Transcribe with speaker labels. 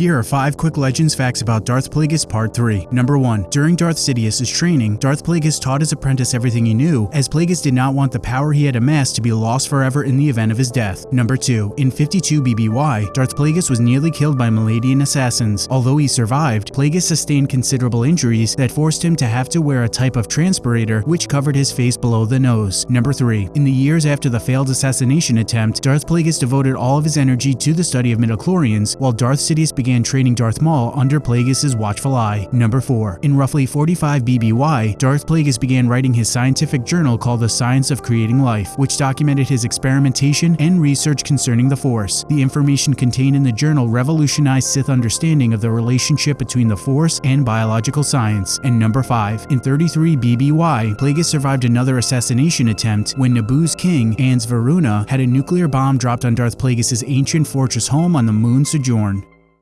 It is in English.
Speaker 1: Here are 5 quick legends facts about Darth Plagueis Part 3. Number 1. During Darth Sidious's training, Darth Plagueis taught his apprentice everything he knew, as Plagueis did not want the power he had amassed to be lost forever in the event of his death. Number 2. In 52 BBY, Darth Plagueis was nearly killed by Maladian assassins. Although he survived, Plagueis sustained considerable injuries that forced him to have to wear a type of transpirator which covered his face below the nose. Number 3. In the years after the failed assassination attempt, Darth Plagueis devoted all of his energy to the study of midichlorians, while Darth Sidious began began training Darth Maul under Plagueis' watchful eye. Number 4. In roughly 45 BBY, Darth Plagueis began writing his scientific journal called The Science of Creating Life, which documented his experimentation and research concerning the Force. The information contained in the journal revolutionized Sith understanding of the relationship between the Force and biological science. And number 5. In 33 BBY, Plagueis survived another assassination attempt when Naboo's king, Ars Veruna, had a nuclear bomb dropped on Darth Plagueis' ancient fortress home on the moon Sojourn.